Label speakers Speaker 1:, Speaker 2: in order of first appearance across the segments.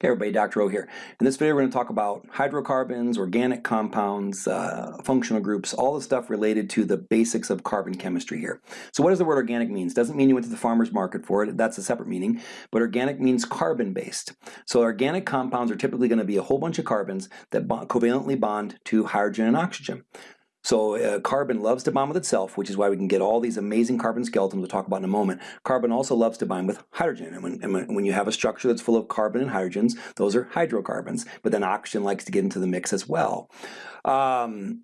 Speaker 1: Hey everybody, Dr. O here. In this video we're going to talk about hydrocarbons, organic compounds, uh, functional groups, all the stuff related to the basics of carbon chemistry here. So what does the word organic means? Doesn't mean you went to the farmer's market for it, that's a separate meaning, but organic means carbon based. So organic compounds are typically going to be a whole bunch of carbons that bond, covalently bond to hydrogen and oxygen. So uh, carbon loves to bond with itself, which is why we can get all these amazing carbon skeletons we'll talk about in a moment. Carbon also loves to bind with hydrogen. And when, and when you have a structure that's full of carbon and hydrogens, those are hydrocarbons. But then oxygen likes to get into the mix as well. Um,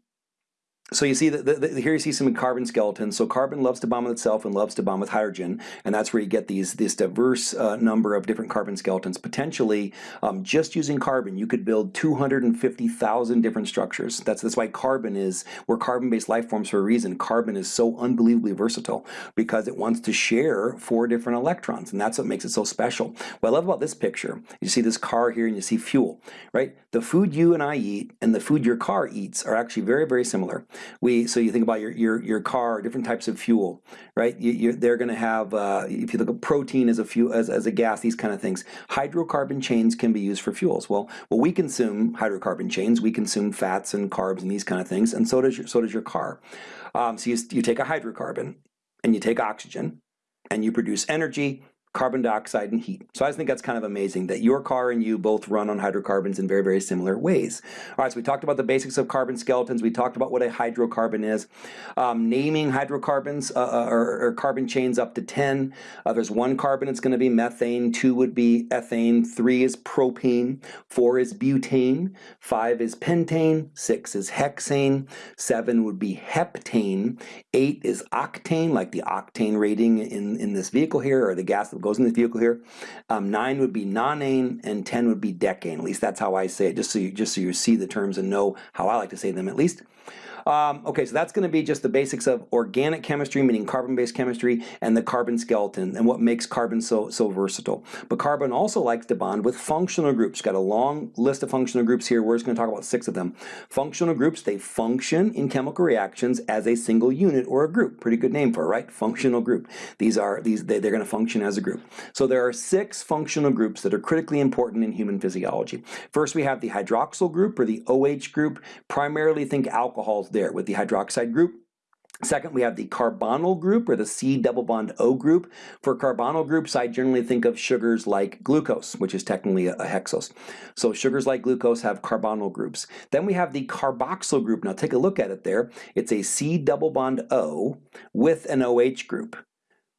Speaker 1: so you see that here you see some carbon skeletons. So carbon loves to bond with itself and loves to bond with hydrogen, and that's where you get these this diverse uh, number of different carbon skeletons. Potentially, um, just using carbon, you could build 250,000 different structures. That's that's why carbon is we're carbon-based life forms for a reason. Carbon is so unbelievably versatile because it wants to share four different electrons, and that's what makes it so special. What I love about this picture, you see this car here, and you see fuel, right? The food you and I eat and the food your car eats are actually very very similar we so you think about your your your car, different types of fuel, right? You, they're going to have uh, if you look at protein as a fuel as, as a gas, these kind of things. Hydrocarbon chains can be used for fuels. Well, well, we consume hydrocarbon chains. We consume fats and carbs and these kind of things, and so does your so does your car. Um, so you you take a hydrocarbon and you take oxygen, and you produce energy carbon dioxide and heat. So I just think that's kind of amazing that your car and you both run on hydrocarbons in very, very similar ways. All right, so we talked about the basics of carbon skeletons. We talked about what a hydrocarbon is. Um, naming hydrocarbons uh, uh or, or, carbon chains up to 10. Uh, there's one carbon, it's going to be methane. Two would be ethane. Three is propane. Four is butane. Five is pentane. Six is hexane. Seven would be heptane. Eight is octane, like the octane rating in, in this vehicle here, or the gas that goes in the vehicle here. Um, nine would be nonane, and 10 would be decane. At least that's how I say it, just so you, just so you see the terms and know how I like to say them at least. Um, okay, so that's going to be just the basics of organic chemistry, meaning carbon-based chemistry, and the carbon skeleton, and what makes carbon so, so versatile. But carbon also likes to bond with functional groups. Got a long list of functional groups here. We're just going to talk about six of them. Functional groups, they function in chemical reactions as a single unit or a group. Pretty good name for it, right? Functional group. These are these they, they're going to function as a group. So there are six functional groups that are critically important in human physiology. First, we have the hydroxyl group or the OH group. Primarily think alcohols there with the hydroxide group. Second, we have the carbonyl group or the C double bond O group. For carbonyl groups, I generally think of sugars like glucose, which is technically a, hexose. So sugars like glucose have carbonyl groups. Then we have the carboxyl group. Now take a look at it there. It's a C double bond O with an OH group.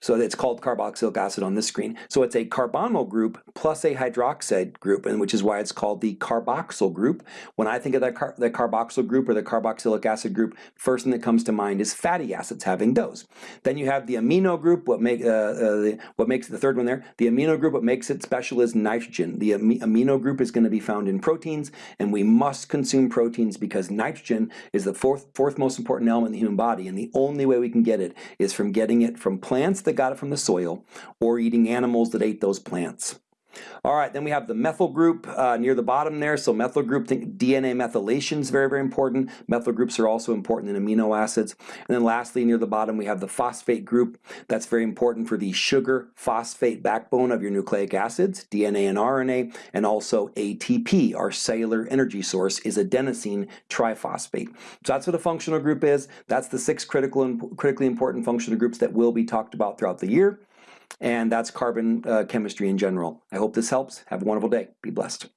Speaker 1: So it's called carboxylic acid on this screen. So it's a carbonyl group plus a hydroxide group, and which is why it's called the carboxyl group. When I think of that, car the carboxyl group or the carboxylic acid group, first thing that comes to mind is fatty acids having those. Then you have the amino group, what, make, uh, uh, the, what makes the third one there. The amino group, what makes it special is nitrogen. The am amino group is going to be found in proteins, and we must consume proteins because nitrogen is the fourth, fourth most important element in the human body, and the only way we can get it is from getting it from plants that got it from the soil or eating animals that ate those plants. All right, then we have the methyl group uh, near the bottom there. So methyl group, think DNA methylation is very, very important. Methyl groups are also important in amino acids. And then lastly, near the bottom, we have the phosphate group. That's very important for the sugar phosphate backbone of your nucleic acids, DNA and RNA, and also ATP, our cellular energy source, is adenosine triphosphate. So that's what a functional group is. That's the six critical and critically important functional groups that will be talked about throughout the year and that's carbon uh, chemistry in general. I hope this helps. Have a wonderful day. Be blessed.